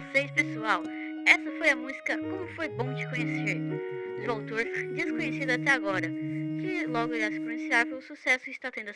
vocês, pessoal. Essa foi a música Como Foi Bom Te Conhecer, do autor desconhecido até agora, que logo irá se pronunciar pelo sucesso que está tendo